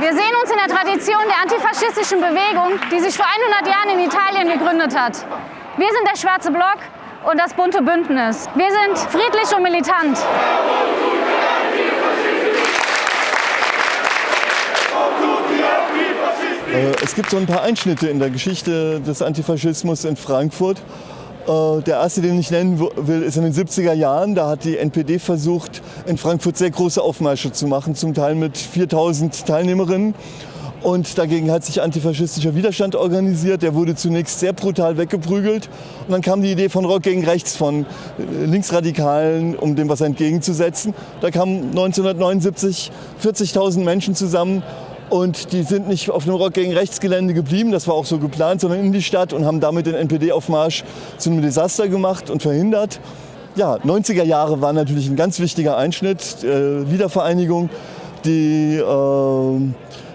Wir sehen uns in der Tradition der antifaschistischen Bewegung, die sich vor 100 Jahren in Italien gegründet hat. Wir sind der Schwarze Block und das bunte Bündnis. Wir sind friedlich und militant. Äh, es gibt so ein paar Einschnitte in der Geschichte des Antifaschismus in Frankfurt. Äh, der erste, den ich nennen will, ist in den 70er Jahren. Da hat die NPD versucht, in Frankfurt sehr große Aufmärsche zu machen, zum Teil mit 4000 Teilnehmerinnen. Und dagegen hat sich antifaschistischer Widerstand organisiert. Der wurde zunächst sehr brutal weggeprügelt. Und dann kam die Idee von Rock gegen Rechts, von äh, Linksradikalen, um dem was entgegenzusetzen. Da kamen 1979 40.000 Menschen zusammen und die sind nicht auf dem Rock gegen Rechtsgelände geblieben, das war auch so geplant, sondern in die Stadt und haben damit den NPD-Aufmarsch zu einem Desaster gemacht und verhindert. Ja, 90er Jahre waren natürlich ein ganz wichtiger Einschnitt, äh, Wiedervereinigung. Die äh,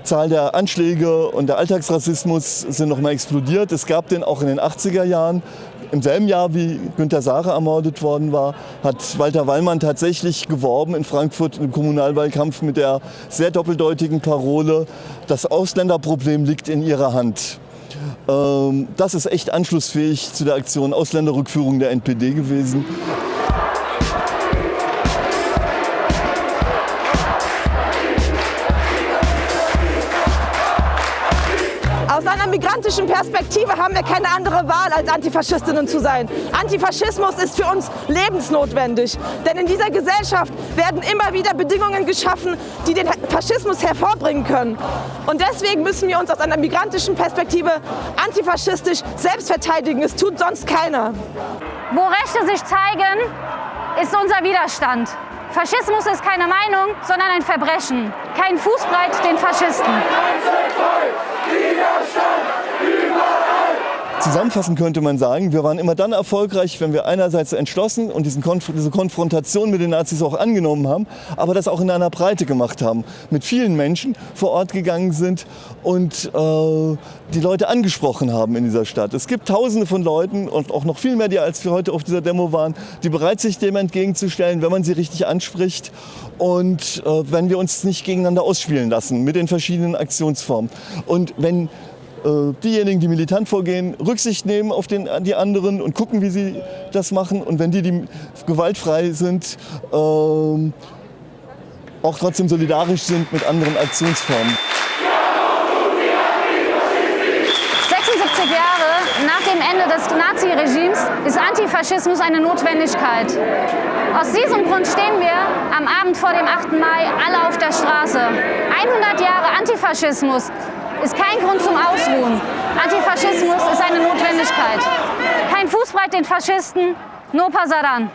Zahl der Anschläge und der Alltagsrassismus sind noch mal explodiert. Es gab den auch in den 80er Jahren. Im selben Jahr, wie Günter Sare ermordet worden war, hat Walter Wallmann tatsächlich geworben in Frankfurt im Kommunalwahlkampf mit der sehr doppeldeutigen Parole, das Ausländerproblem liegt in ihrer Hand. Ähm, das ist echt anschlussfähig zu der Aktion Ausländerrückführung der NPD gewesen. Aus einer migrantischen Perspektive haben wir keine andere Wahl, als Antifaschistinnen zu sein. Antifaschismus ist für uns lebensnotwendig. Denn in dieser Gesellschaft werden immer wieder Bedingungen geschaffen, die den Faschismus hervorbringen können. Und deswegen müssen wir uns aus einer migrantischen Perspektive antifaschistisch selbst verteidigen. Es tut sonst keiner. Wo Rechte sich zeigen, ist unser Widerstand. Faschismus ist keine Meinung, sondern ein Verbrechen. Kein Fußbreit den Faschisten. Zusammenfassend könnte man sagen, wir waren immer dann erfolgreich, wenn wir einerseits entschlossen und Konf diese Konfrontation mit den Nazis auch angenommen haben, aber das auch in einer Breite gemacht haben, mit vielen Menschen vor Ort gegangen sind und äh, die Leute angesprochen haben in dieser Stadt. Es gibt tausende von Leuten und auch noch viel mehr, die als wir heute auf dieser Demo waren, die bereit sind, sich dem entgegenzustellen, wenn man sie richtig anspricht und äh, wenn wir uns nicht gegeneinander ausspielen lassen mit den verschiedenen Aktionsformen. Und wenn diejenigen, die militant vorgehen, Rücksicht nehmen auf den, die anderen und gucken, wie sie das machen. Und wenn die, die gewaltfrei sind, ähm, auch trotzdem solidarisch sind mit anderen Aktionsformen. 76 Jahre nach dem Ende des Naziregimes ist Antifaschismus eine Notwendigkeit. Aus diesem Grund stehen wir am Abend vor dem 8. Mai alle auf der Straße. 100 Jahre Antifaschismus ist kein Grund zum Ausruhen. Antifaschismus ist eine Notwendigkeit. Kein Fußbreit den Faschisten, no pasaran.